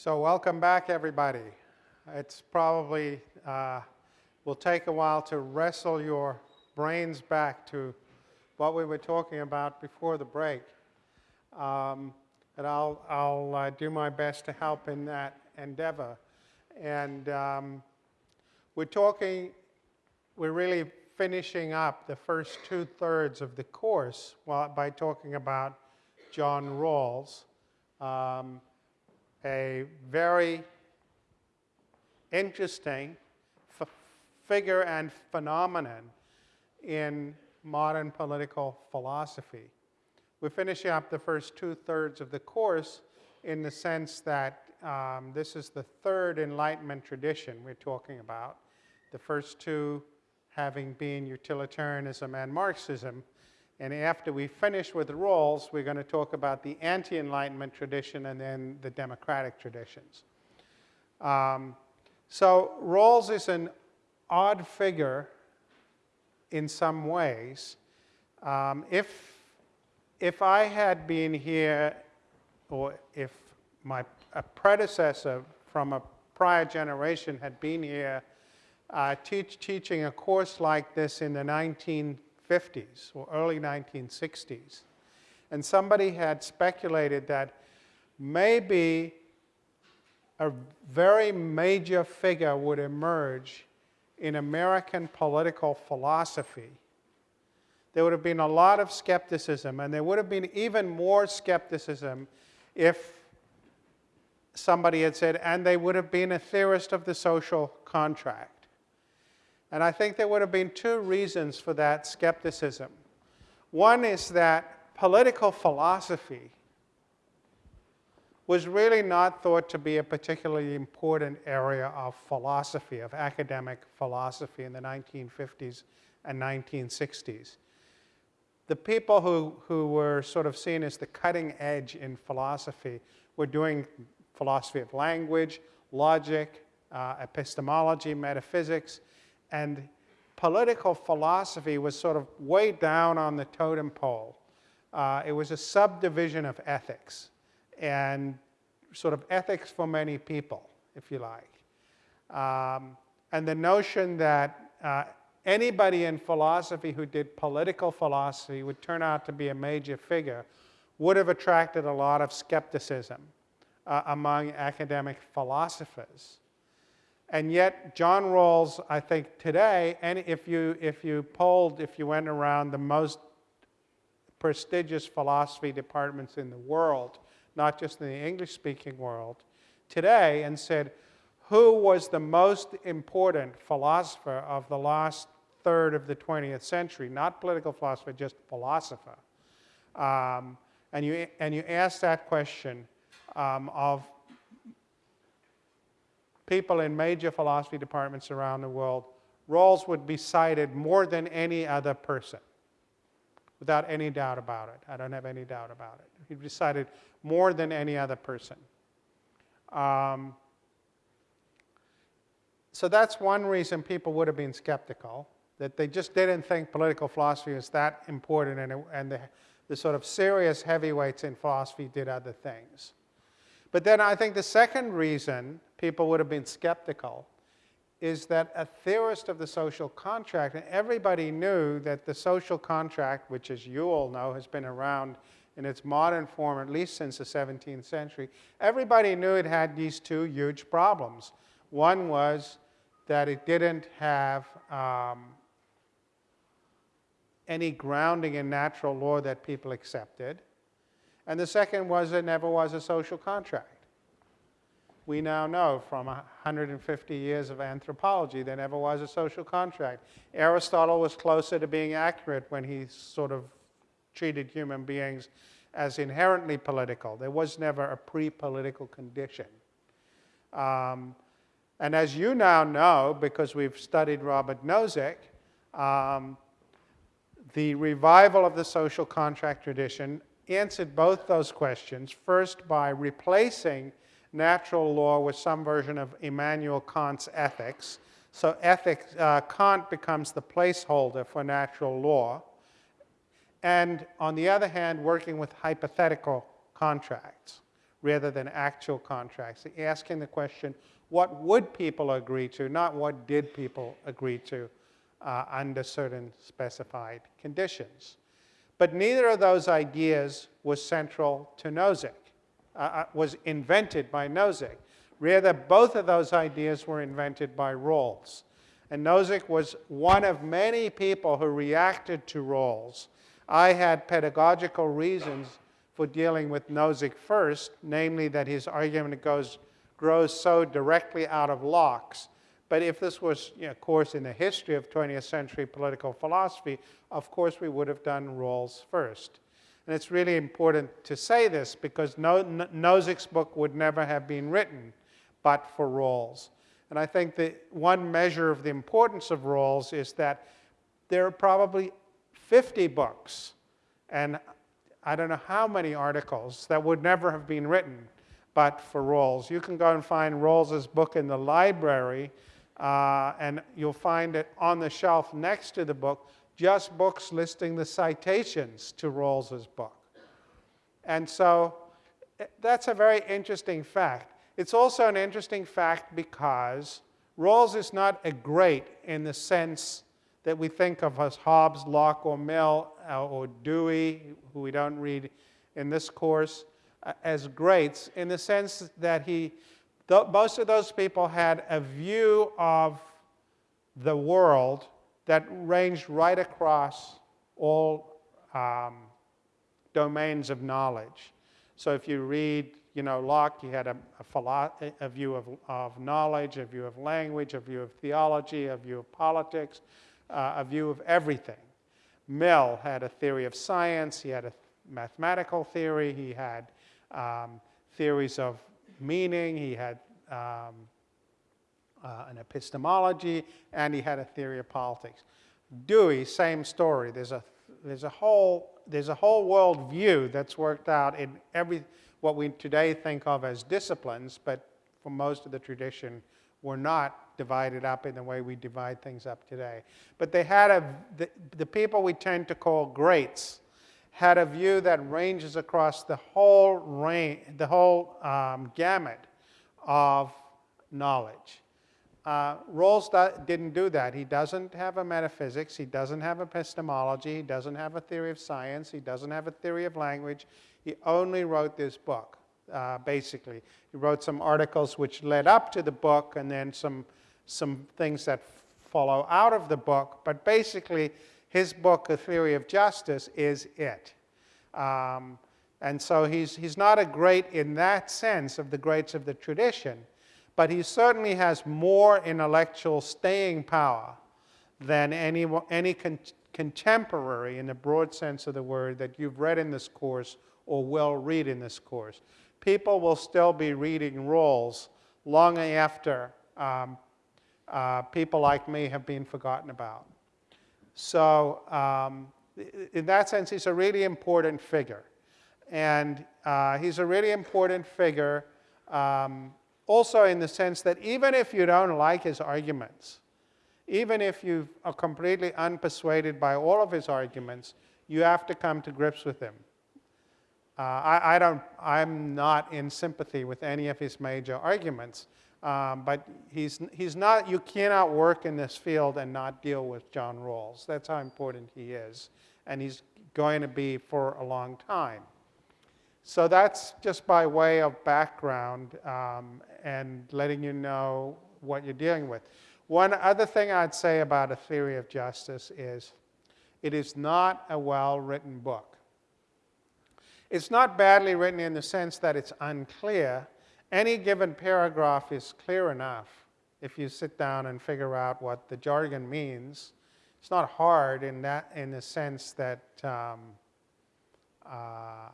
So welcome back, everybody. It's probably uh, will take a while to wrestle your brains back to what we were talking about before the break. Um, but I'll, I'll uh, do my best to help in that endeavor. And um, we're talking, we're really finishing up the first two thirds of the course by talking about John Rawls. Um, a very interesting figure and phenomenon in modern political philosophy. We're finishing up the first two-thirds of the course in the sense that um, this is the third Enlightenment tradition we're talking about, the first two having been utilitarianism and Marxism, and after we finish with Rawls, we're going to talk about the anti-Enlightenment tradition and then the democratic traditions. Um, so Rawls is an odd figure in some ways. Um, if, if I had been here, or if my a predecessor from a prior generation had been here uh, teach, teaching a course like this in the 19 1950s or early 1960s. And somebody had speculated that maybe a very major figure would emerge in American political philosophy. There would have been a lot of skepticism, and there would have been even more skepticism if somebody had said, and they would have been a theorist of the social contract. And I think there would have been two reasons for that skepticism. One is that political philosophy was really not thought to be a particularly important area of philosophy, of academic philosophy in the 1950s and 1960s. The people who, who were sort of seen as the cutting edge in philosophy were doing philosophy of language, logic, uh, epistemology, metaphysics, and political philosophy was sort of way down on the totem pole. Uh, it was a subdivision of ethics, and sort of ethics for many people, if you like. Um, and the notion that uh, anybody in philosophy who did political philosophy would turn out to be a major figure would have attracted a lot of skepticism uh, among academic philosophers. And yet, John Rawls, I think today, and if you, if you polled, if you went around the most prestigious philosophy departments in the world, not just in the English speaking world, today, and said, who was the most important philosopher of the last third of the 20th century? Not political philosopher, just philosopher. Um, and, you, and you ask that question um, of people in major philosophy departments around the world, Rawls would be cited more than any other person, without any doubt about it. I don't have any doubt about it. He'd be cited more than any other person. Um, so that's one reason people would have been skeptical, that they just didn't think political philosophy was that important and, it, and the, the sort of serious heavyweights in philosophy did other things. But then I think the second reason people would have been skeptical is that a theorist of the social contract, and everybody knew that the social contract, which as you all know has been around in its modern form at least since the 17th century, everybody knew it had these two huge problems. One was that it didn't have um, any grounding in natural law that people accepted. And the second was it never was a social contract. We now know from 150 years of anthropology there never was a social contract. Aristotle was closer to being accurate when he sort of treated human beings as inherently political. There was never a pre-political condition. Um, and as you now know, because we've studied Robert Nozick, um, the revival of the social contract tradition answered both those questions, first by replacing natural law with some version of Immanuel Kant's ethics. So ethics, uh, Kant becomes the placeholder for natural law. And on the other hand, working with hypothetical contracts. rather than actual contracts. Asking the question, what would people agree to, not what did people agree to uh, under certain specified conditions. But neither of those ideas was central to Nozick, uh, uh was invented by Nozick. Rather, both of those ideas were invented by Rawls. And Nozick was one of many people who reacted to Rawls. I had pedagogical reasons for dealing with Nozick first, namely that his argument goes, grows so directly out of Locke's. But if this was you know, course in the history of 20th century political philosophy, of course we would have done Rawls first. And it's really important to say this because no, Nozick's book would never have been written but for Rawls. And I think that one measure of the importance of Rawls is that there are probably 50 books and I don't know how many articles that would never have been written but for Rawls. You can go and find Rawls's book in the library, uh, and you'll find it on the shelf next to the book, just books listing the citations to Rawls's book. And so eh, that's a very interesting fact. It's also an interesting fact because Rawls is not a great in the sense that we think of as Hobbes, Locke, or Mill, uh, or Dewey, who we don't read in this course, uh, as greats, in the sense that he, most of those people had a view of the world that ranged right across all um, domains of knowledge. So if you read, you know, Locke, he had a, a, a view of, of knowledge, a view of language, a view of theology, a view of politics, uh, a view of everything. Mill had a theory of science, he had a mathematical theory, he had um, theories of meaning, he had um, uh, an epistemology, and he had a theory of politics. Dewey, same story. There's a, there's a whole, there's a whole world view that's worked out in every, what we today think of as disciplines, but for most of the tradition were not divided up in the way we divide things up today. But they had a, the, the people we tend to call greats had a view that ranges across the whole range, the whole um, gamut of knowledge. Uh, Rawls didn't do that. He doesn't have a metaphysics. He doesn't have epistemology. He doesn't have a theory of science. He doesn't have a theory of language. He only wrote this book, uh, basically. He wrote some articles which led up to the book and then some some things that follow out of the book, but basically his book, A Theory of Justice, is it. Um, and so he's, he's not a great in that sense of the greats of the tradition, but he certainly has more intellectual staying power than any, any con contemporary in the broad sense of the word that you've read in this course or will read in this course. People will still be reading Rawls long after um, uh, people like me have been forgotten about. So um, in that sense, he's a really important figure. And uh, he's a really important figure um, also in the sense that even if you don't like his arguments, even if you are completely unpersuaded by all of his arguments, you have to come to grips with him. Uh, I, I, don't, I'm not in sympathy with any of his major arguments, um, but he's, he's not, you cannot work in this field and not deal with John Rawls. That's how important he is. And he's going to be for a long time. So that's just by way of background um, and letting you know what you're dealing with. One other thing I'd say about a theory of justice is it is not a well-written book. It's not badly written in the sense that it's unclear, any given paragraph is clear enough if you sit down and figure out what the jargon means. It's not hard in that in the sense that um, uh,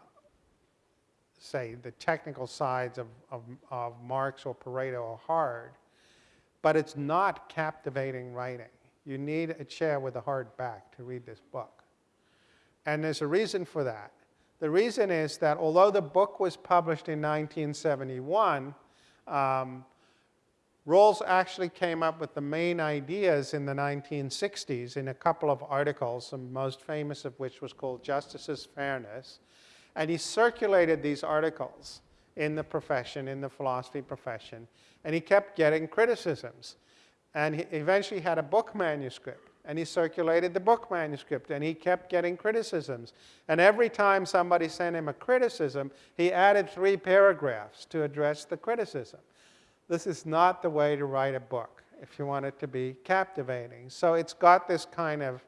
say the technical sides of, of, of Marx or Pareto are hard, but it's not captivating writing. You need a chair with a hard back to read this book. And there's a reason for that. The reason is that although the book was published in 1971, um, Rawls actually came up with the main ideas in the 1960s in a couple of articles, the most famous of which was called Justice as Fairness. And he circulated these articles. in the profession, in the philosophy profession, and he kept getting criticisms. And he eventually had a book manuscript, and he circulated the book manuscript, and he kept getting criticisms. And every time somebody sent him a criticism, he added three paragraphs to address the criticism. This is not the way to write a book if you want it to be captivating. So it's got this kind of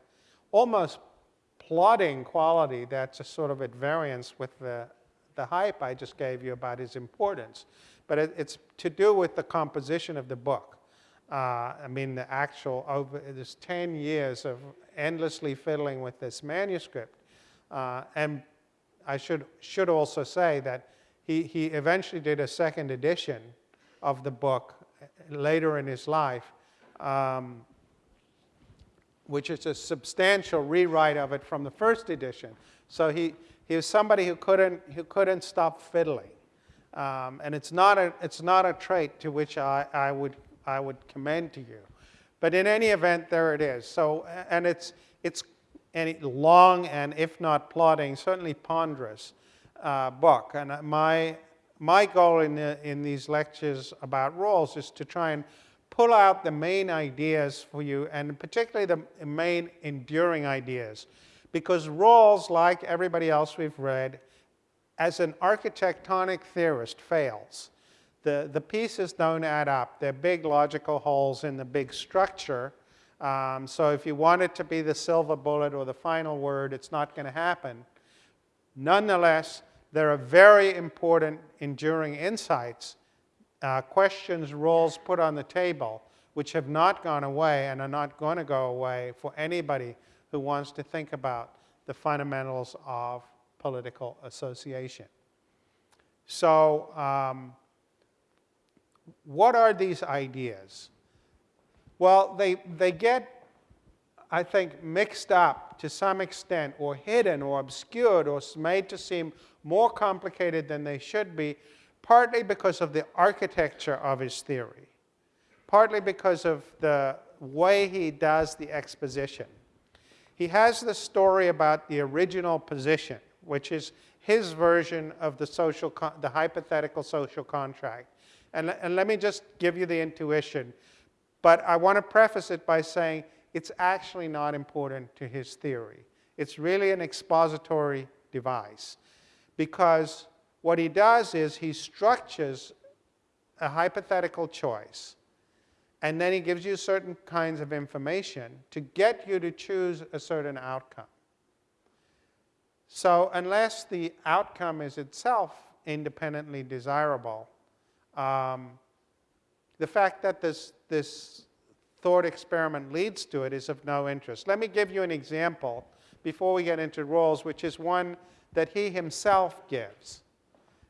almost plodding quality that's a sort of at variance with the, the hype I just gave you about his importance. But it, it's to do with the composition of the book. Uh, I mean, the actual, over this 10 years of endlessly fiddling with this manuscript. Uh, and I should, should also say that he, he eventually did a second edition of the book later in his life, um, which is a substantial rewrite of it from the first edition. So he, he was somebody who couldn't, who couldn't stop fiddling. Um, and it's not, a, it's not a trait to which I, I, would, I would commend to you. But in any event, there it is. So, and it's, it's a long and, if not plodding, certainly ponderous uh, book. And my, my goal in, the, in these lectures about Rawls is to try and pull out the main ideas for you, and particularly the main enduring ideas. Because Rawls, like everybody else we've read, as an architectonic theorist, fails. The, the pieces don't add up. They're big logical holes in the big structure. Um, so if you want it to be the silver bullet or the final word, it's not going to happen. Nonetheless, there are very important, enduring insights, uh, questions, Rawls put on the table, which have not gone away and are not going to go away for anybody who wants to think about the fundamentals of political association. So, um, what are these ideas? Well, they, they get, I think, mixed up to some extent, or hidden, or obscured, or made to seem more complicated than they should be, partly because of the architecture of his theory, partly because of the way he does the exposition. He has the story about the original position, which is his version of the, social the hypothetical social contract. And, and let me just give you the intuition. But I want to preface it by saying it's actually not important to his theory. It's really an expository device because what he does is he structures a hypothetical choice and then he gives you certain kinds of information to get you to choose a certain outcome. So unless the outcome is itself independently desirable, um, the fact that this, this thought experiment leads to it is of no interest. Let me give you an example before we get into Rawls, which is one that he himself gives.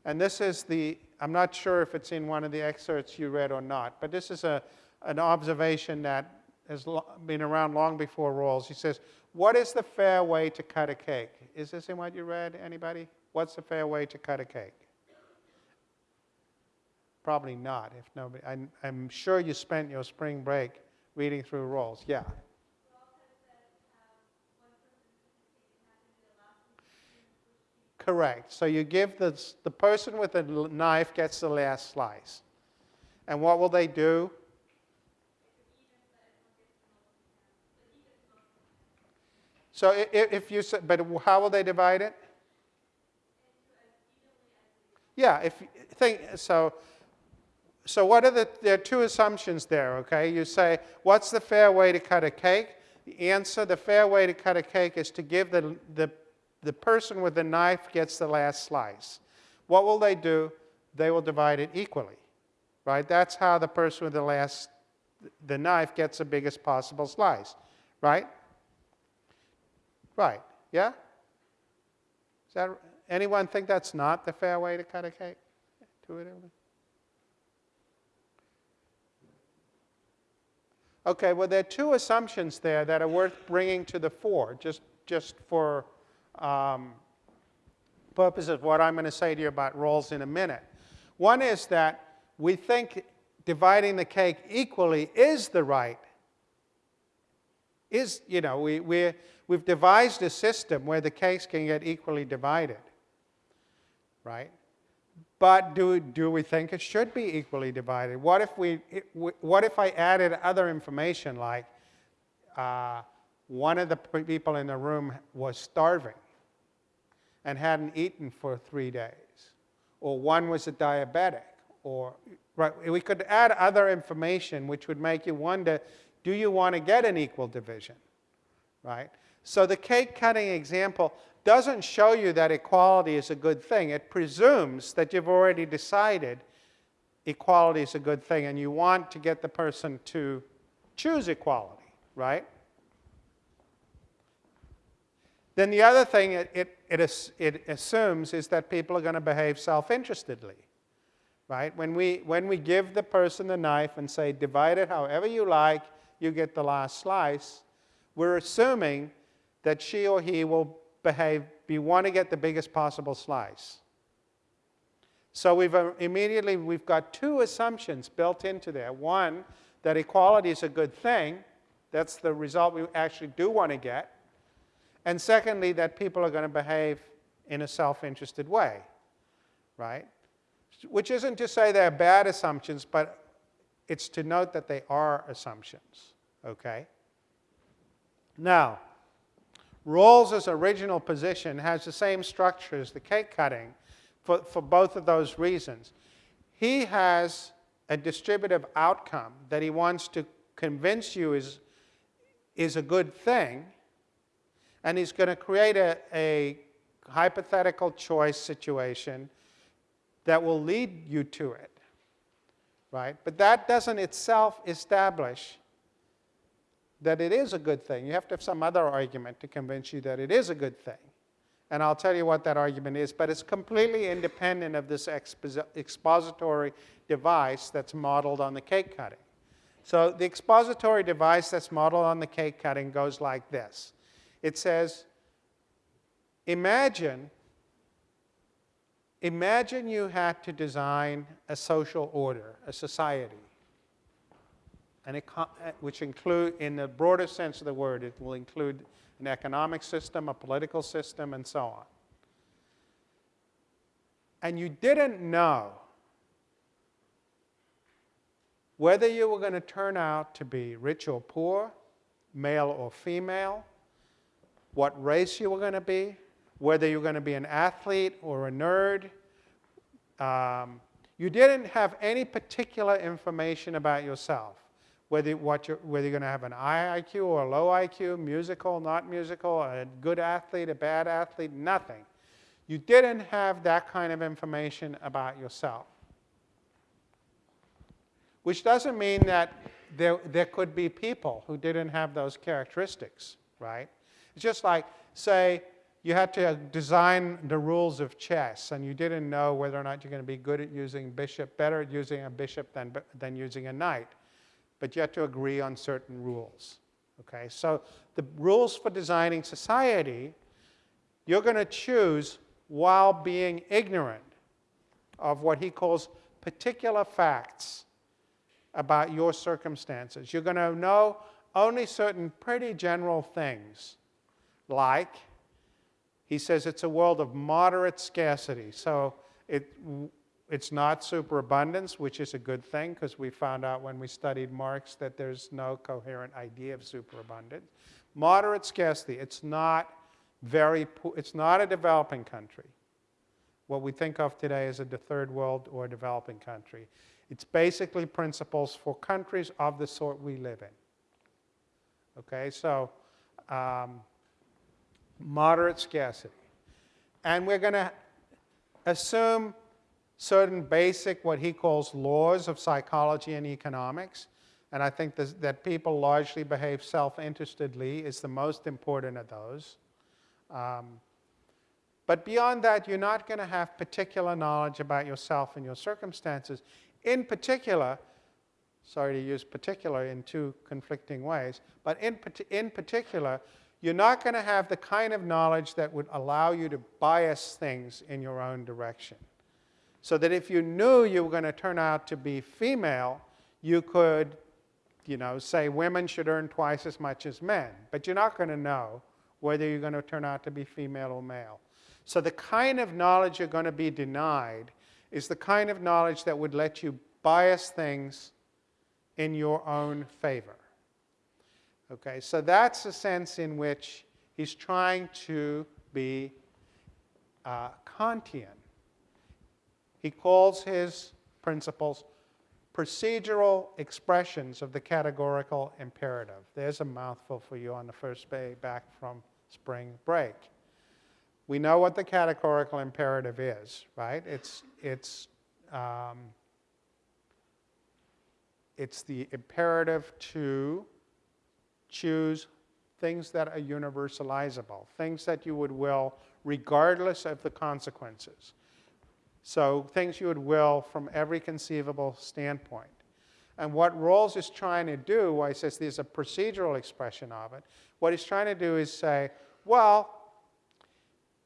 And this is the, I'm not sure if it's in one of the excerpts you read or not, but this is a, an observation that has been around long before Rawls. He says, what is the fair way to cut a cake? Is this in what you read, anybody? What's the fair way to cut a cake? Probably not, if nobody, I'm, I'm sure you spent your spring break reading through Rawls. Yeah. Correct. So you give the, the person with the knife gets the last slice. And what will they do? So if you but how will they divide it? Yeah, if think so. So what are the there are two assumptions there? Okay, you say what's the fair way to cut a cake? The answer: the fair way to cut a cake is to give the the the person with the knife gets the last slice. What will they do? They will divide it equally, right? That's how the person with the last, the knife gets the biggest possible slice, right? Right, yeah? Is that, anyone think that's not the fair way to cut a cake? Intuitively. Okay, well, there are two assumptions there that are worth bringing to the fore, just, just for um, purpose of what I'm going to say to you about Rawls in a minute. One is that we think dividing the cake equally is the right. Is, you know, we, we, we've devised a system where the cakes can get equally divided, right? But do, do we think it should be equally divided? What if, we, what if I added other information like uh, one of the people in the room was starving and hadn't eaten for three days, or one was a diabetic, or right, we could add other information which would make you wonder, do you want to get an equal division, right? So the cake cutting example doesn't show you that equality is a good thing. It presumes that you've already decided equality is a good thing and you want to get the person to choose equality, right? Then the other thing it, it, it, it assumes is that people are going to behave self-interestedly, right? When we, when we give the person the knife and say, divide it however you like, you get the last slice, we're assuming that she or he will behave, we want to get the biggest possible slice. So we've uh, immediately, we've got two assumptions built into there. One, that equality is a good thing. That's the result we actually do want to get. And secondly, that people are going to behave in a self-interested way, right? Which isn't to say they're bad assumptions, but it's to note that they are assumptions, okay? Now, Rawls's original position has the same structure as the cake cutting for, for both of those reasons. He has a distributive outcome that he wants to convince you is, is a good thing, and he's going to create a, a hypothetical choice situation that will lead you to it, right? But that doesn't itself establish that it is a good thing. You have to have some other argument to convince you that it is a good thing. And I'll tell you what that argument is, but it's completely independent of this expository device that's modeled on the cake cutting. So the expository device that's modeled on the cake cutting goes like this. It says, imagine, imagine you had to design a social order, a society and uh, which include, in the broader sense of the word, it will include an economic system, a political system, and so on. And you didn't know whether you were going to turn out to be rich or poor, male or female, what race you were going to be, whether you were going to be an athlete or a nerd. Um, you didn't have any particular information about yourself whether, what you're, whether you're going to have an high IQ or a low IQ, musical, not musical, a good athlete, a bad athlete, nothing. You didn't have that kind of information about yourself. Which doesn't mean that there, there could be people who didn't have those characteristics, right? It's just like, say, you had to design the rules of chess and you didn't know whether or not you're going to be good at using bishop, better at using a bishop than, than using a knight but you had to agree on certain rules. Okay, so the rules for designing society, you're going to choose while being ignorant of what he calls particular facts about your circumstances. You're going to know only certain pretty general things, like he says it's a world of moderate scarcity. So it, it's not superabundance, which is a good thing because we found out when we studied Marx that there's no coherent idea of superabundance. Moderate scarcity, it's not very, it's not a developing country. What we think of today as a third world or a developing country. It's basically principles for countries of the sort we live in. Okay, so um, moderate scarcity. And we're going to assume certain basic, what he calls laws of psychology and economics. And I think this, that people largely behave self-interestedly is the most important of those. Um, but beyond that, you're not going to have particular knowledge about yourself and your circumstances. In particular, sorry to use particular in two conflicting ways, but in, in particular, you're not going to have the kind of knowledge that would allow you to bias things in your own direction. So that if you knew you were going to turn out to be female, you could, you know, say women should earn twice as much as men. But you're not going to know whether you're going to turn out to be female or male. So the kind of knowledge you're going to be denied is the kind of knowledge that would let you bias things in your own favor. Okay, so that's the sense in which he's trying to be uh, Kantian. He calls his principles procedural expressions of the categorical imperative. There's a mouthful for you on the first day back from spring break. We know what the categorical imperative is, right? It's, it's, um, it's the imperative to choose things that are universalizable, things that you would will regardless of the consequences. So things you would will from every conceivable standpoint. And what Rawls is trying to do, why he says there's a procedural expression of it, what he's trying to do is say, well,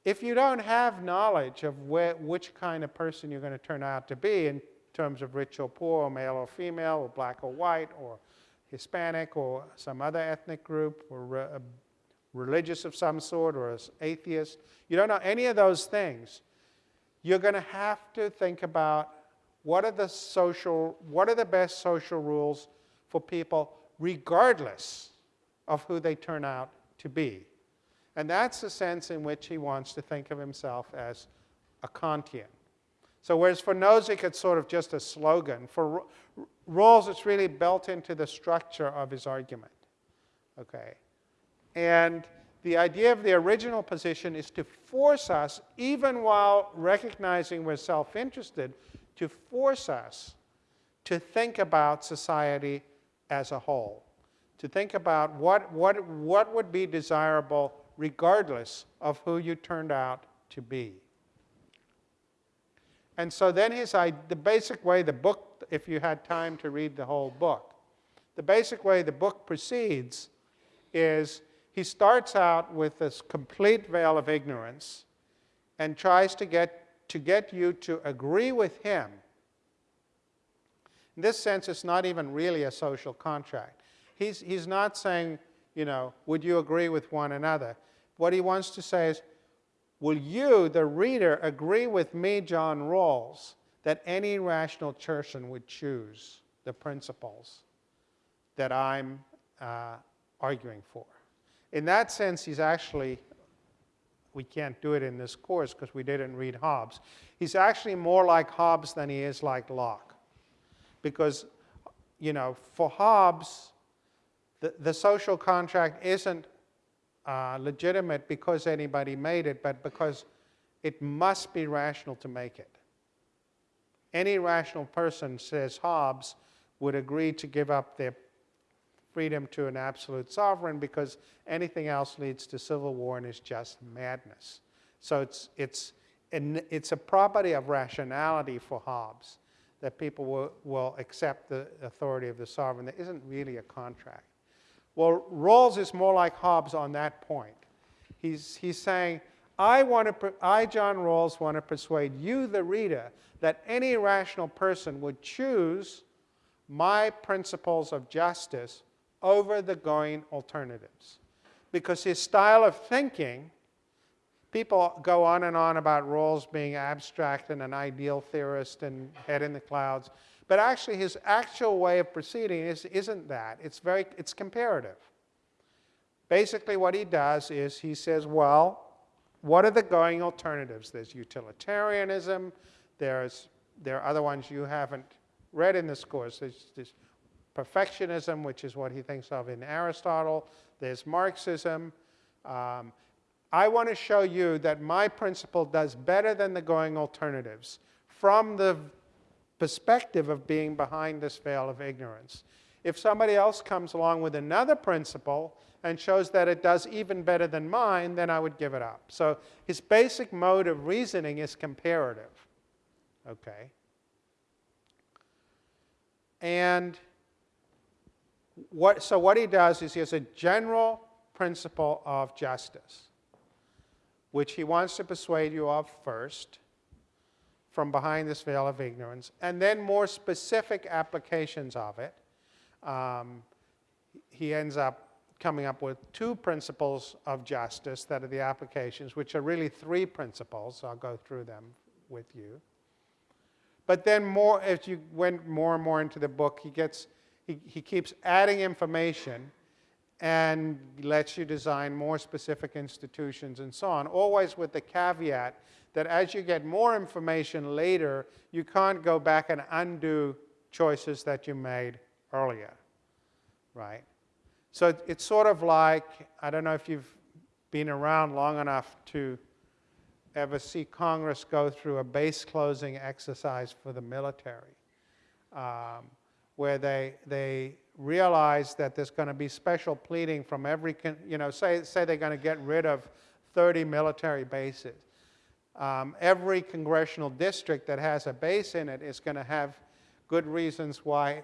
if you don't have knowledge of where, which kind of person you're going to turn out to be in terms of rich or poor, or male or female, or black or white, or Hispanic, or some other ethnic group, or re religious of some sort, or as atheist, you don't know any of those things, you're going to have to think about what are the social, what are the best social rules for people regardless of who they turn out to be. And that's the sense in which he wants to think of himself as a Kantian. So whereas for Nozick it's sort of just a slogan, for Rawls it's really built into the structure of his argument. Okay? And the idea of the original position is to force us, even while recognizing we're self-interested, to force us to think about society as a whole, to think about what, what, what would be desirable regardless of who you turned out to be. And so then his, the basic way the book, if you had time to read the whole book, the basic way the book proceeds is he starts out with this complete veil of ignorance and tries to get, to get you to agree with him. In this sense, it's not even really a social contract. He's, he's not saying, you know, would you agree with one another? What he wants to say is, will you, the reader, agree with me, John Rawls, that any rational person would choose the principles that I'm uh, arguing for? In that sense, he's actually, we can't do it in this course because we didn't read Hobbes. He's actually more like Hobbes than he is like Locke. Because, you know, for Hobbes, the, the social contract isn't uh, legitimate because anybody made it, but because it must be rational to make it. Any rational person, says Hobbes, would agree to give up their freedom to an absolute sovereign because anything else leads to civil war and is just madness. So it's, it's, it's a property of rationality for Hobbes that people will, will accept the authority of the sovereign. There isn't really a contract. Well, Rawls is more like Hobbes on that point. He's, he's saying, I, want to, I, John Rawls, want to persuade you, the reader, that any rational person would choose my principles of justice over the going alternatives. Because his style of thinking, people go on and on about Rawls being abstract and an ideal theorist and head in the clouds. But actually, his actual way of proceeding is, isn't that. It's, very, it's comparative. Basically, what he does is he says, well, what are the going alternatives? There's utilitarianism. There's, there are other ones you haven't read in this course. There's, perfectionism, which is what he thinks of in Aristotle. There's Marxism. Um, I want to show you that my principle does better than the going alternatives from the perspective of being behind this veil of ignorance. If somebody else comes along with another principle and shows that it does even better than mine, then I would give it up. So his basic mode of reasoning is comparative. Okay? And what, so what he does is he has a general principle of justice, which he wants to persuade you of first from behind this veil of ignorance, and then more specific applications of it. Um, he ends up coming up with two principles of justice that are the applications, which are really three principles. So I'll go through them with you. But then more, as you went more and more into the book, he gets, he, he keeps adding information and lets you design more specific institutions and so on, always with the caveat that as you get more information later, you can't go back and undo choices that you made earlier, right? So it's sort of like, I don't know if you've been around long enough to ever see Congress go through a base closing exercise for the military, um, where they, they realize that there's going to be special pleading from every, you know, say, say they're going to get rid of 30 military bases. Um, every congressional district that has a base in it is going to have good reasons why,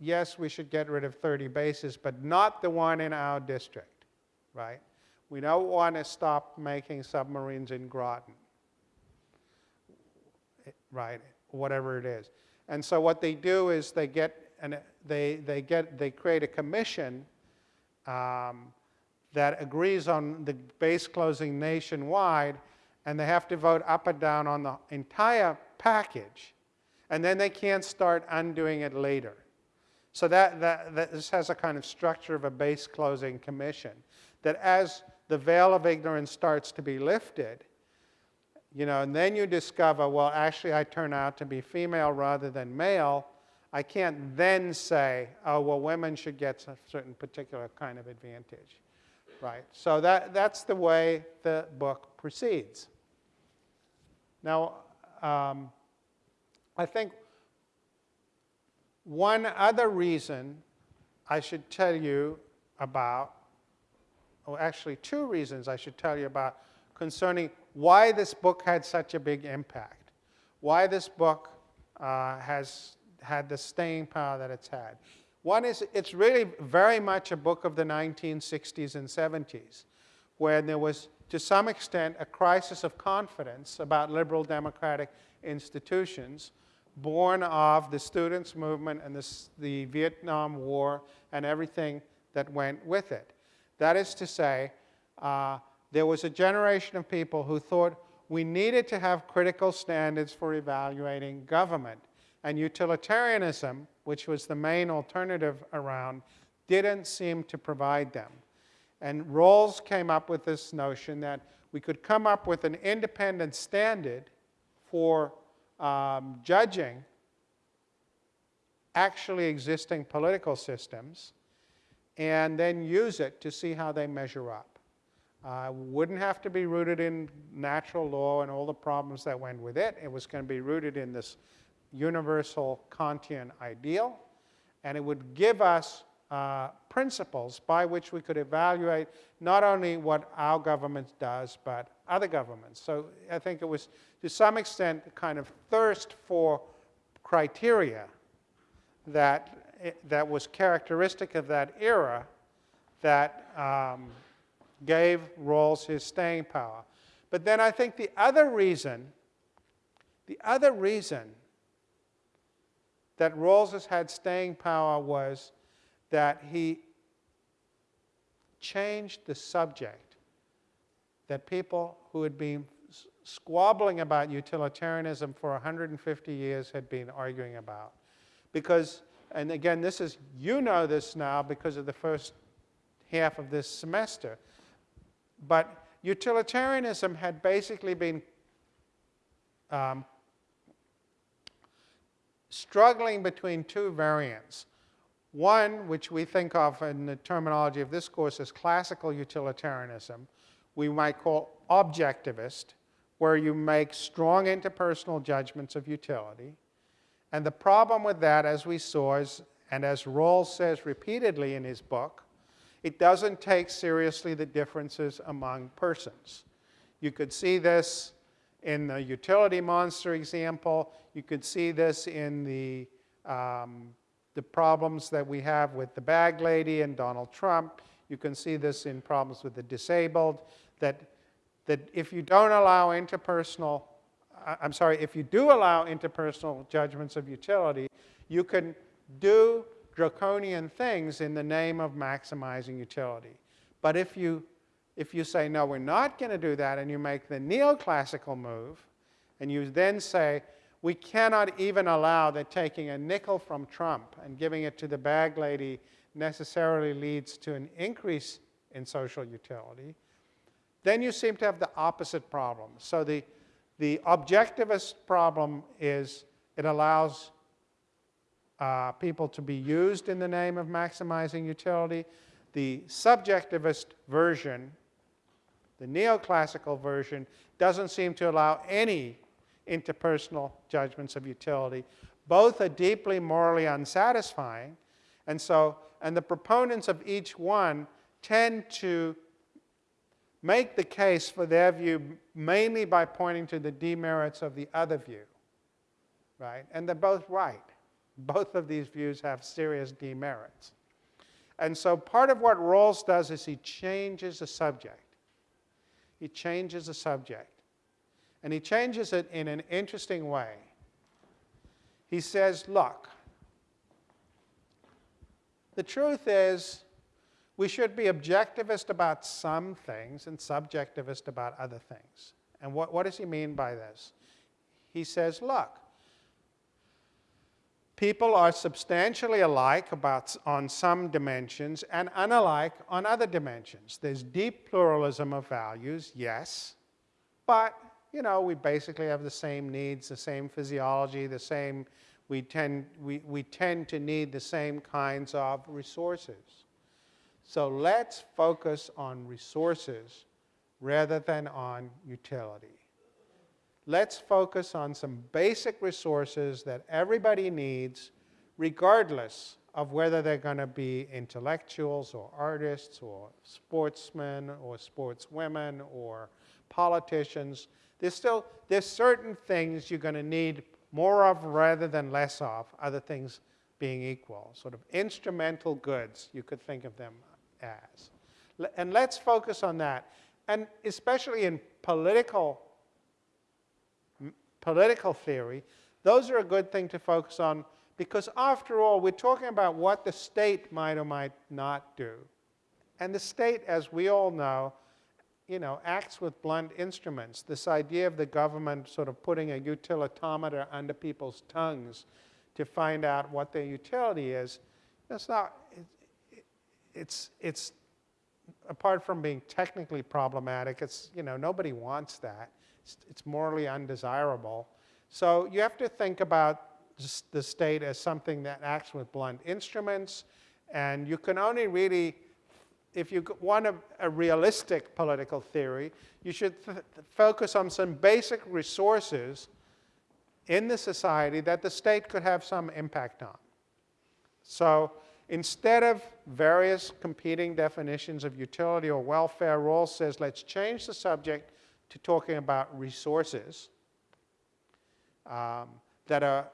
yes, we should get rid of 30 bases, but not the one in our district, right? We don't want to stop making submarines in Groton, right? Whatever it is. And so what they do is they get and they they get they create a commission um, that agrees on the base closing nationwide, and they have to vote up or down on the entire package, and then they can't start undoing it later. So that, that, that this has a kind of structure of a base closing commission that as the veil of ignorance starts to be lifted, you know, and then you discover, well, actually, I turn out to be female rather than male. I can't then say, oh, well, women should get a certain particular kind of advantage, right? So that, that's the way the book proceeds. Now, um, I think one other reason I should tell you about or actually two reasons I should tell you about concerning why this book had such a big impact, why this book uh, has had the staying power that it's had. One is it's really very much a book of the 1960s and 70s, where there was, to some extent, a crisis of confidence about liberal democratic institutions born of the students' movement and the, the Vietnam War and everything that went with it. That is to say, uh, there was a generation of people who thought we needed to have critical standards for evaluating government. And utilitarianism, which was the main alternative around, didn't seem to provide them. And Rawls came up with this notion that we could come up with an independent standard for um, judging actually existing political systems and then use it to see how they measure up. Uh, wouldn't have to be rooted in natural law and all the problems that went with it. It was going to be rooted in this universal Kantian ideal, and it would give us uh, principles by which we could evaluate not only what our government does, but other governments. So I think it was, to some extent, a kind of thirst for criteria that that was characteristic of that era that um, gave Rawls his staying power. But then I think the other reason, the other reason that Rawls had staying power was that he changed the subject that people who had been squabbling about utilitarianism for 150 years had been arguing about. Because and again, this is, you know this now because of the first half of this semester. But utilitarianism had basically been um, struggling between two variants. One, which we think of in the terminology of this course as classical utilitarianism, we might call objectivist, where you make strong interpersonal judgments of utility. And the problem with that, as we saw, is, and as Rawls says repeatedly in his book, it doesn't take seriously the differences among persons. You could see this in the utility monster example. You could see this in the, um, the problems that we have with the bag lady and Donald Trump. You can see this in problems with the disabled, that, that if you don't allow interpersonal I'm sorry, if you do allow interpersonal judgments of utility, you can do draconian things in the name of maximizing utility. But if you, if you say, no, we're not going to do that, and you make the neoclassical move, and you then say, we cannot even allow that taking a nickel from Trump and giving it to the bag lady necessarily leads to an increase in social utility. Then you seem to have the opposite problem. So the, the objectivist problem is it allows uh, people to be used in the name of maximizing utility. The subjectivist version, the neoclassical version, doesn't seem to allow any interpersonal judgments of utility. Both are deeply morally unsatisfying, and so, and the proponents of each one tend to make the case for their view mainly by pointing to the demerits of the other view, right? And they're both right. Both of these views have serious demerits. And so part of what Rawls does is he changes the subject. He changes the subject. And he changes it in an interesting way. He says, look, the truth is we should be objectivist about some things and subjectivist about other things. And what, what does he mean by this? He says, look, people are substantially alike about, on some dimensions and unalike on other dimensions. There's deep pluralism of values, yes, but you know, we basically have the same needs, the same physiology, the same, we tend, we, we tend to need the same kinds of resources. So let's focus on resources rather than on utility. Let's focus on some basic resources that everybody needs, regardless of whether they're going to be intellectuals or artists or sportsmen or sportswomen or politicians. There's still, there's certain things you're going to need more of rather than less of, other things being equal. Sort of instrumental goods, you could think of them as. And let's focus on that. And especially in political, political theory, those are a good thing to focus on because after all, we're talking about what the state might or might not do. And the state, as we all know, you know, acts with blunt instruments. This idea of the government sort of putting a utilitometer under people's tongues to find out what their utility is, that's not, it, it's, it's, apart from being technically problematic, it's, you know, nobody wants that. It's, it's morally undesirable. So you have to think about the state as something that acts with blunt instruments, and you can only really if you want a, a realistic political theory, you should focus on some basic resources in the society that the state could have some impact on. So instead of various competing definitions of utility or welfare, Rawls says let's change the subject to talking about resources um, that are,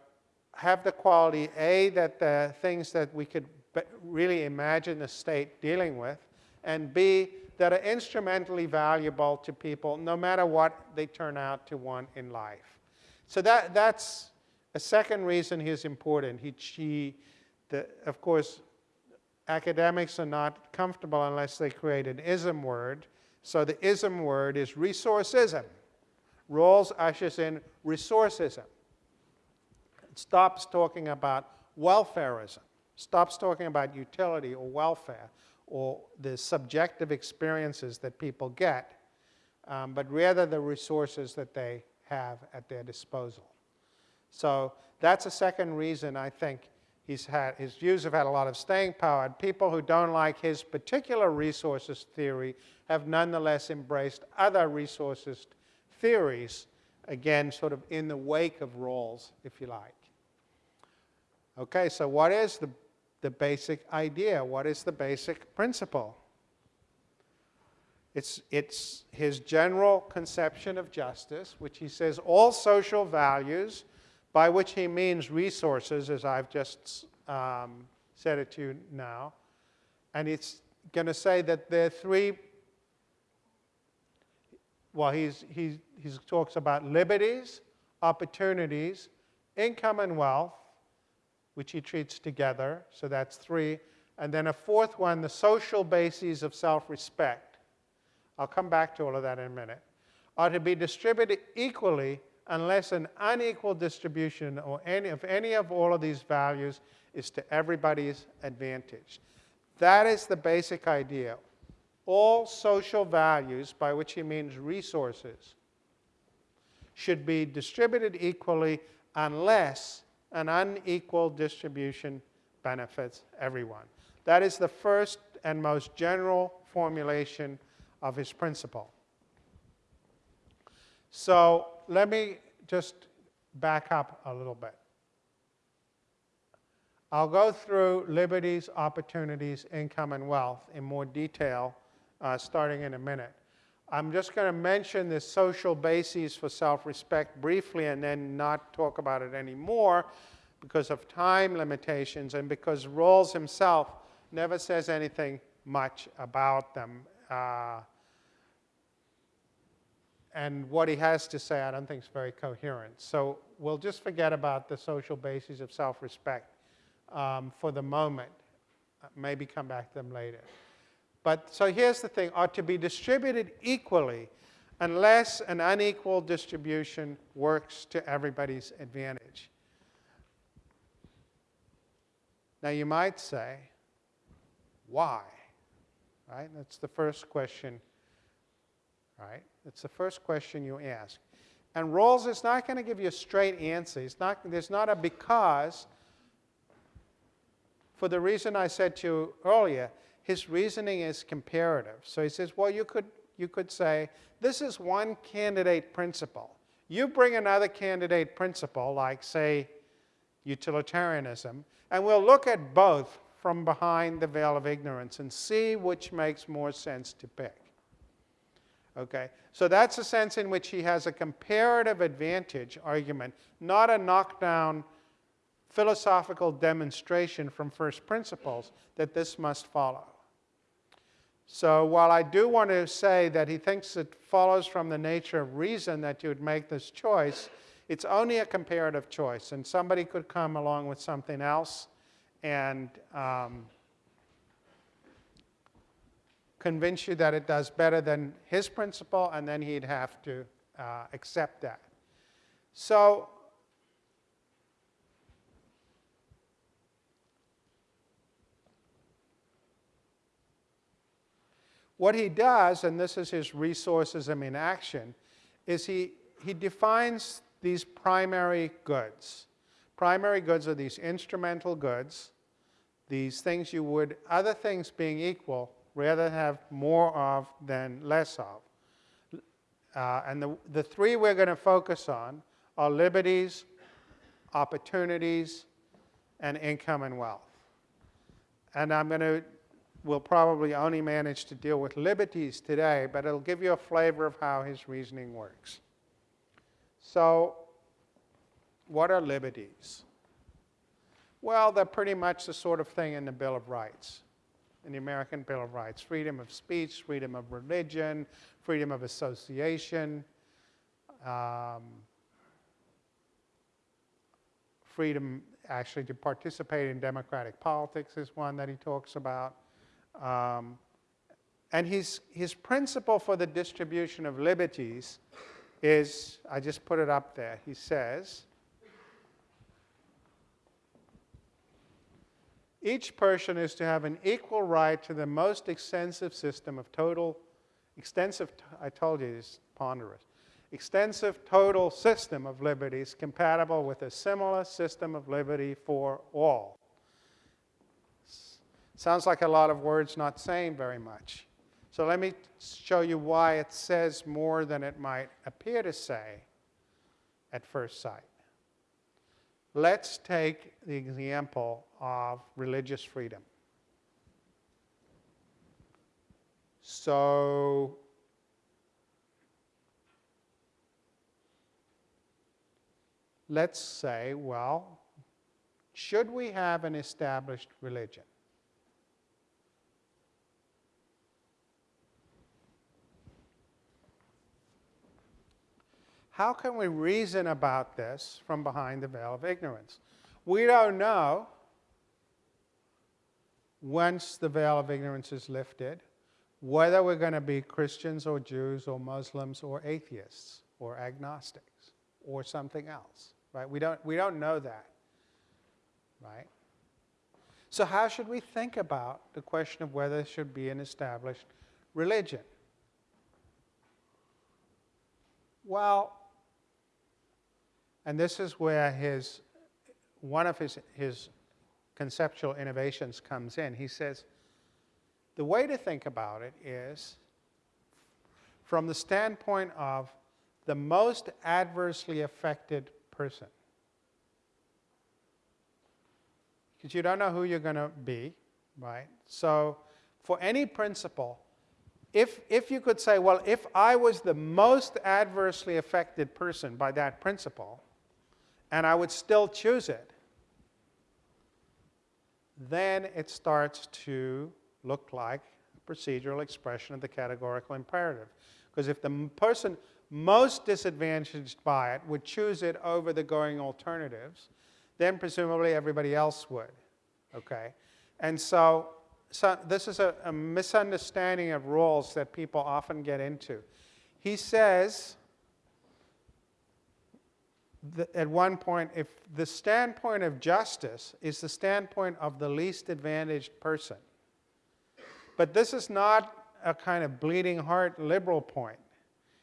have the quality, A, that the things that we could really imagine the state dealing with, and B, that are instrumentally valuable to people no matter what they turn out to want in life. So that, that's a second reason he's important. He, he the, of course, academics are not comfortable unless they create an ism word. So the ism word is resourceism. Rawls ushers in resourceism. It stops talking about welfareism stops talking about utility or welfare or the subjective experiences that people get, um, but rather the resources that they have at their disposal. So that's a second reason I think he's had, his views have had a lot of staying power. And people who don't like his particular resources theory have nonetheless embraced other resources theories, again, sort of in the wake of Rawls, if you like. Okay, so what is the the basic idea. What is the basic principle? It's, it's his general conception of justice, which he says all social values, by which he means resources, as I've just um, said it to you now. And it's going to say that there are three, well, he's, he talks about liberties, opportunities, income and wealth, which he treats together. So that's three. And then a fourth one, the social bases of self-respect. I'll come back to all of that in a minute. Are to be distributed equally unless an unequal distribution or any of any of all of these values is to everybody's advantage. That is the basic idea. All social values, by which he means resources, should be distributed equally unless an unequal distribution benefits everyone. That is the first and most general formulation of his principle. So let me just back up a little bit. I'll go through liberties, opportunities, income, and wealth in more detail uh, starting in a minute. I'm just going to mention the social bases for self-respect briefly and then not talk about it anymore because of time limitations and because Rawls himself never says anything much about them. Uh, and what he has to say I don't think is very coherent. So we'll just forget about the social bases of self-respect um, for the moment. Uh, maybe come back to them later. But so here's the thing, are to be distributed equally unless an unequal distribution works to everybody's advantage. Now you might say, why? Right? That's the first question. Right? That's the first question you ask. And Rawls is not going to give you a straight answer. It's not, there's not a because. For the reason I said to you earlier, his reasoning is comparative. So he says, well, you could, you could say, this is one candidate principle. You bring another candidate principle, like, say, utilitarianism, and we'll look at both from behind the veil of ignorance and see which makes more sense to pick. Okay, so that's a sense in which he has a comparative advantage argument, not a knockdown philosophical demonstration from first principles that this must follow. So while I do want to say that he thinks it follows from the nature of reason that you would make this choice, it's only a comparative choice. And somebody could come along with something else and um, convince you that it does better than his principle, and then he'd have to uh, accept that. So What he does, and this is his resourcism in action, is he, he defines these primary goods. Primary goods are these instrumental goods, these things you would, other things being equal, rather have more of than less of. Uh, and the, the three we're going to focus on are liberties, opportunities, and income and wealth. And I'm going to we'll probably only manage to deal with liberties today, but it'll give you a flavor of how his reasoning works. So, what are liberties? Well, they're pretty much the sort of thing in the Bill of Rights, in the American Bill of Rights freedom of speech, freedom of religion, freedom of association, um, freedom actually to participate in democratic politics is one that he talks about. Um, and his, his principle for the distribution of liberties is, I just put it up there, he says, each person is to have an equal right to the most extensive system of total, extensive, I told you it's ponderous, extensive total system of liberties compatible with a similar system of liberty for all. Sounds like a lot of words not saying very much. So let me show you why it says more than it might appear to say at first sight. Let's take the example of religious freedom. So, let's say, well, should we have an established religion? How can we reason about this from behind the veil of ignorance? We don't know once the veil of ignorance is lifted whether we're going to be Christians or Jews or Muslims or atheists or agnostics. or something else, right? We don't, we don't know that, right? So how should we think about the question of whether there should be an established religion? Well, and this is where his, one of his, his conceptual innovations comes in. He says, the way to think about it is from the standpoint of the most adversely affected person. Because you don't know who you're going to be, right? So for any principle, if, if you could say, well, if I was the most adversely affected person by that principle, and I would still choose it, then it starts to look like a procedural expression of the categorical imperative. Because if the person most disadvantaged by it would choose it over the going alternatives, then presumably everybody else would. Okay? And so, so this is a, a misunderstanding of Rawls that people often get into. He says, at one point, if the standpoint of justice is the standpoint of the least advantaged person, but this is not a kind of bleeding heart liberal point.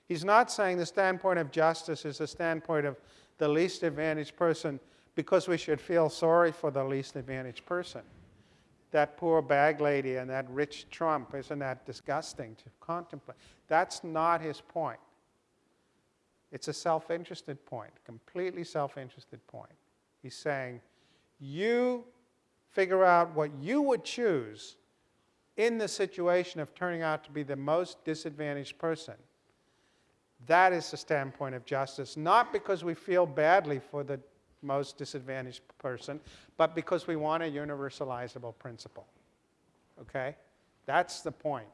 He's not saying the standpoint of justice is the standpoint of the least advantaged person because we should feel sorry for the least advantaged person. That poor bag lady and that rich Trump, isn't that disgusting to contemplate? That's not his point. It's a self interested point, completely self interested point. He's saying, you figure out what you would choose in the situation of turning out to be the most disadvantaged person. That is the standpoint of justice, not because we feel badly for the most disadvantaged person, but because we want a universalizable principle. Okay? That's the point.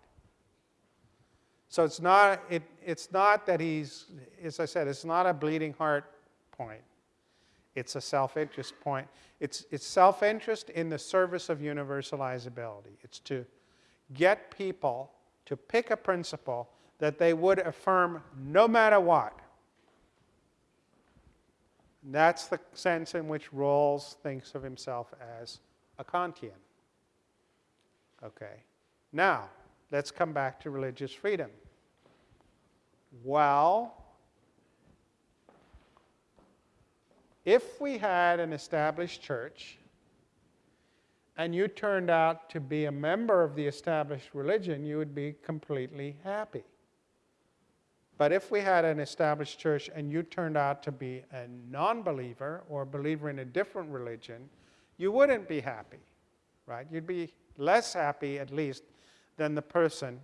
So it's not, it, it's not that he's, as I said, it's not a bleeding heart point. It's a self-interest point. It's, it's self-interest in the service of universalizability. It's to get people to pick a principle that they would affirm no matter what. That's the sense in which Rawls thinks of himself as a Kantian. Okay. Now, let's come back to religious freedom. Well, if we had an established church and you turned out to be a member of the established religion, you would be completely happy. But if we had an established church and you turned out to be a non believer or a believer in a different religion, you wouldn't be happy, right? You'd be less happy, at least, than the person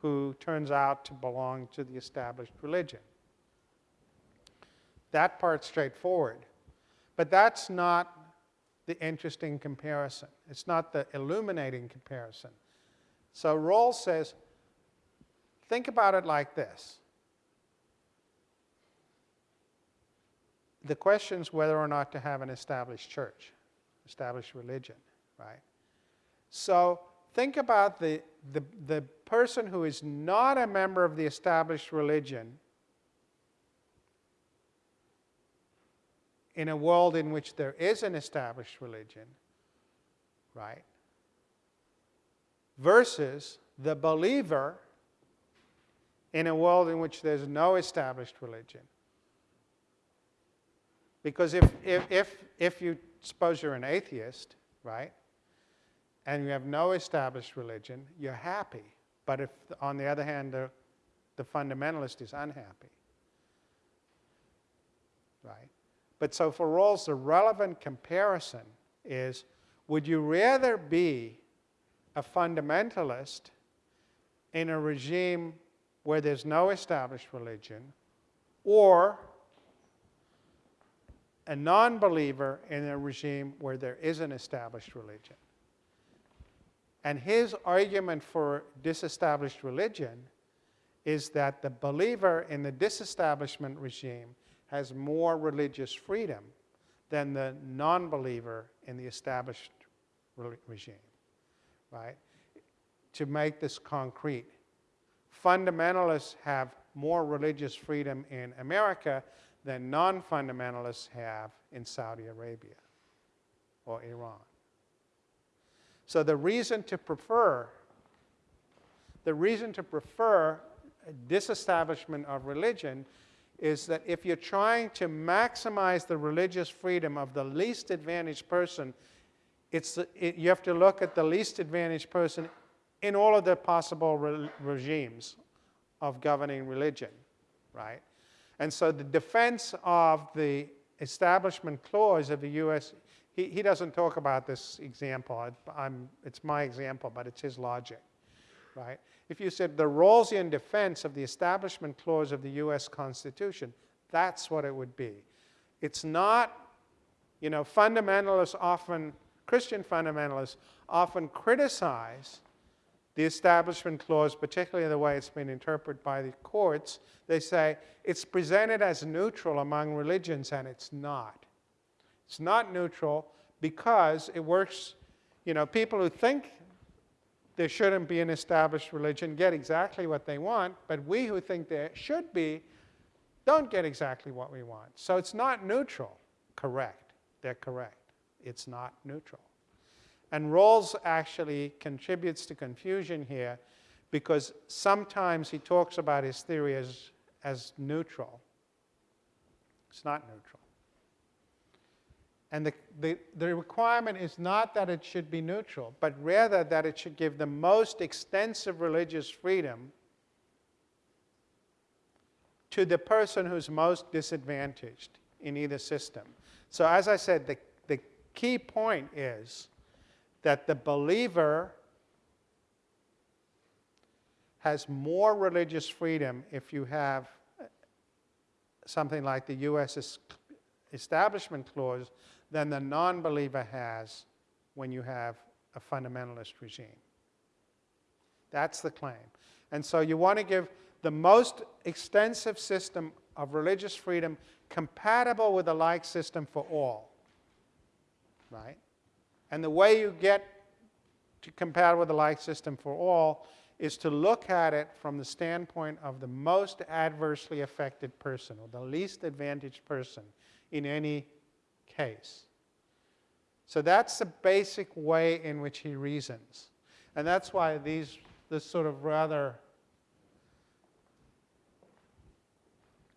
who turns out to belong to the established religion. That part's straightforward. But that's not the interesting comparison. It's not the illuminating comparison. So Rawls says, think about it like this. The question is whether or not to have an established church, established religion, right? So think about the, the, the person who is not a member of the established religion in a world in which there is an established religion, right? Versus the believer in a world in which there's no established religion. Because if, if, if, if you suppose you're an atheist, right, and you have no established religion, you're happy. But if, on the other hand, the, the fundamentalist is unhappy, right? But so for Rawls, the relevant comparison is would you rather be a fundamentalist in a regime where there's no established religion or a non believer in a regime where there is an established religion? And his argument for disestablished religion is that the believer in the disestablishment regime has more religious freedom than the non believer in the established regime. Right? To make this concrete, fundamentalists have more religious freedom in America than non fundamentalists have in Saudi Arabia or Iran. So the reason to prefer the reason to prefer disestablishment of religion is that if you're trying to maximize the religious freedom of the least advantaged person, it's, it, you have to look at the least advantaged person in all of the possible re regimes of governing religion, right? And so the defense of the establishment clause of the U.S., he, he doesn't talk about this example. I'm, it's my example, but it's his logic, right? If you said the Rawlsian defense of the Establishment Clause of the U.S. Constitution, that's what it would be. It's not, you know, fundamentalists often, Christian fundamentalists often criticize the Establishment Clause, particularly the way it's been interpreted by the courts. They say it's presented as neutral among religions, and it's not. It's not neutral because it works, you know, people who think there shouldn't be an established religion get exactly what they want, but we who think there should be don't get exactly what we want. So it's not neutral. Correct. They're correct. It's not neutral. And Rawls actually contributes to confusion here because sometimes he talks about his theory as, as neutral. It's not neutral. And the, the, the, requirement is not that it should be neutral, but rather that it should give the most extensive religious freedom to the person who's most disadvantaged in either system. So as I said, the, the key point is that the believer has more religious freedom if you have something like the U.S. Establishment Clause than the non believer has when you have a fundamentalist regime. That's the claim. And so you want to give the most extensive system of religious freedom compatible with the like system for all. Right? And the way you get to compatible with the like system for all is to look at it from the standpoint of the most adversely affected person or the least advantaged person in any case. So that's the basic way in which he reasons. And that's why these, this sort of rather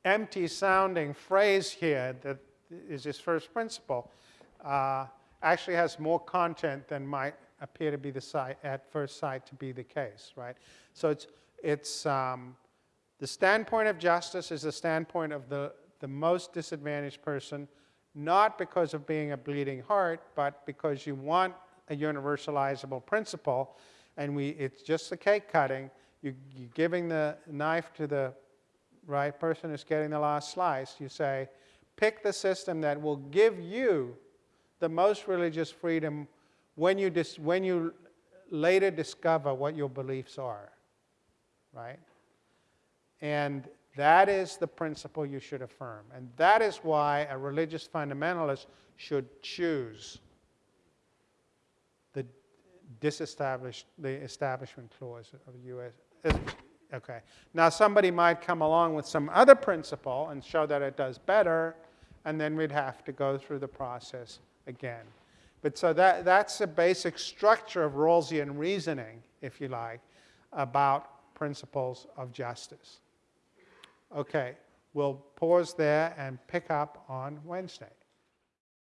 empty sounding phrase here that is his first principle uh, actually has more content than might appear to be the sight, at first sight to be the case, right? So it's, it's um, the standpoint of justice is the standpoint of the, the most disadvantaged person not because of being a bleeding heart, but because you want a universalizable principle, and we, it's just the cake cutting. You, you're giving the knife to the right person who's getting the last slice. You say, pick the system that will give you the most religious freedom when you, dis, when you later discover what your beliefs are, right? And that is the principle you should affirm. And that is why a religious fundamentalist should choose the disestablished, the establishment clause of the U.S. Okay. Now, somebody might come along with some other principle and show that it does better, and then we'd have to go through the process again. But so that, that's the basic structure of Rawlsian reasoning, if you like, about principles of justice. Okay, we'll pause there and pick up on Wednesday.